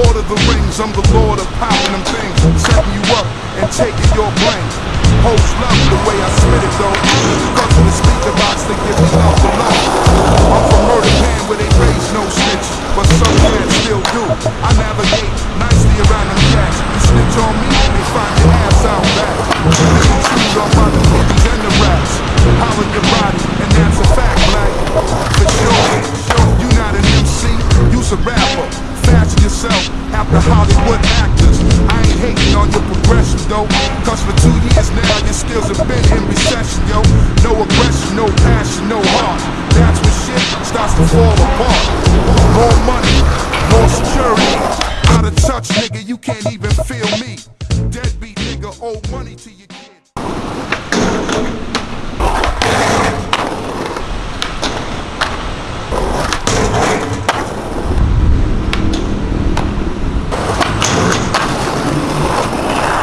Lord of the Rings, I'm the Lord of power them things, setting you up and taking your brain. Hoes love the way I spit it though, because in the speaker box they give me love alone. I'm from Murder Pan where they raise no snitches, but some kids still do. I navigate. myself after Hollywood actors. I ain't hating on your progression though, cause for two years now your skills have been in recession, yo. No aggression, no passion, no heart. That's when shit starts to fall apart. More money, more security. Out of touch, nigga, you can't even feel me. Deadbeat nigga, owe money to you.